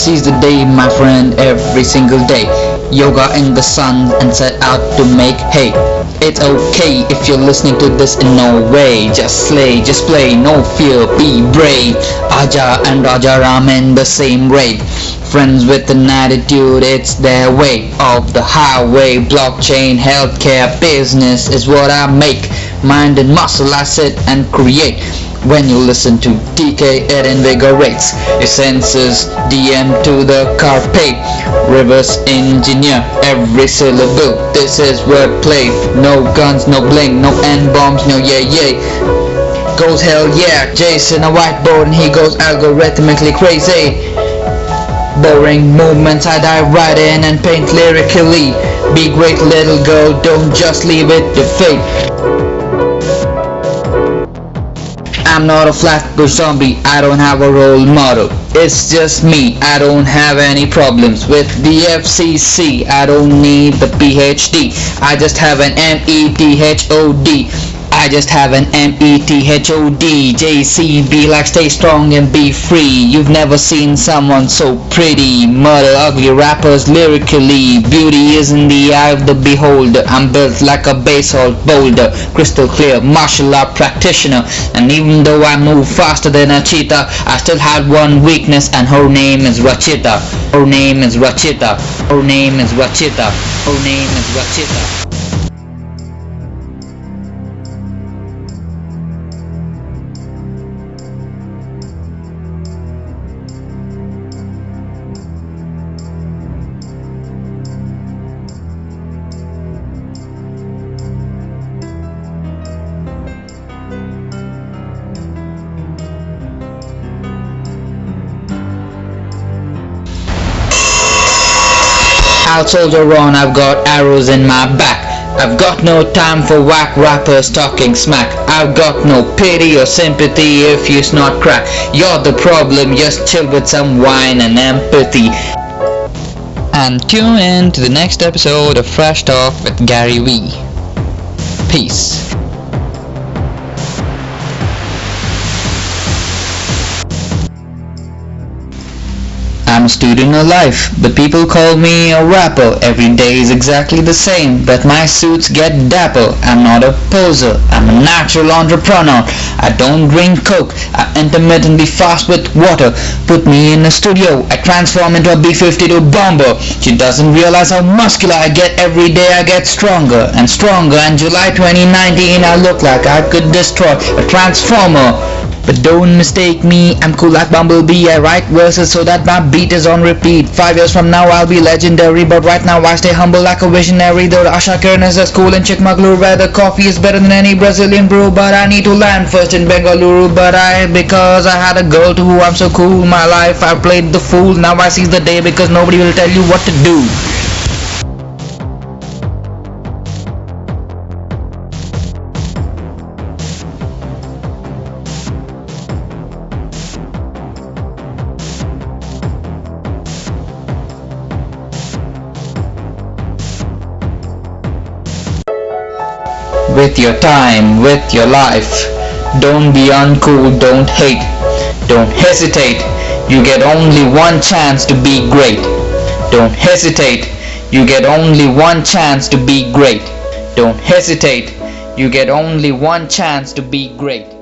seize the day, my friend, every single day. Yoga in the sun and set out to make hay. It's okay if you're listening to this in no way. Just slay, just play, no fear, be brave. Aja and Raja Ram in the same raid. Friends with an attitude, it's their way of the highway. Blockchain, healthcare, business is what I make. Mind and muscle, I sit and create. When you listen to TK, it invigorates your senses. DM to the carpe, reverse engineer every syllable. This is wordplay. No guns, no bling, no N bombs, no yeah yeah. Goes hell yeah, Jason a whiteboard and he goes algorithmically crazy. Boring movements, I dive right in and paint lyrically. Be great little girl, don't just leave it to fate. I'm not a flat zombie, I don't have a role model. It's just me, I don't have any problems with the FCC. I don't need the PhD, I just have an METHOD. I just have an M-E-T-H-O-D J-C-B like stay strong and be free. You've never seen someone so pretty. Murder ugly rappers lyrically. Beauty is in the eye of the beholder. I'm built like a basalt boulder. Crystal clear martial art practitioner. And even though I move faster than a cheetah I still had one weakness and her name is Rachita. Her name is Rachita. Her name is Rachita. Her name is Rachita I'll soldier on, I've got arrows in my back. I've got no time for whack rappers talking smack. I've got no pity or sympathy if you snort crack. You're the problem, just chill with some wine and empathy. And tune in to the next episode of Fresh Talk with Gary Vee. Peace. I'm a student of life, but people call me a rapper. Every day is exactly the same, but my suits get dapper. I'm not a poser, I'm a natural entrepreneur. I don't drink coke, I intermittently fast with water. Put me in a studio, I transform into a B-52 bomber. She doesn't realize how muscular I get every day I get stronger and stronger. And July 2019 I look like I could destroy a transformer. But don't mistake me, I'm cool like Bumblebee I write verses so that my beat is on repeat. Five years from now I'll be legendary But right now I stay humble like a visionary. Though Asha Kiran is as cool in Chikmagalur Where the coffee is better than any Brazilian brew. But I need to land first in Bengaluru But I, because I had a girl to who I'm so cool My life I played the fool. Now I seize the day because nobody will tell you what to do with your time, with your life. Don't be uncool, don't hate, don't hesitate. You get only one chance to be great. Don't hesitate. You get only one chance to be great. Don't hesitate. You get only one chance to be great.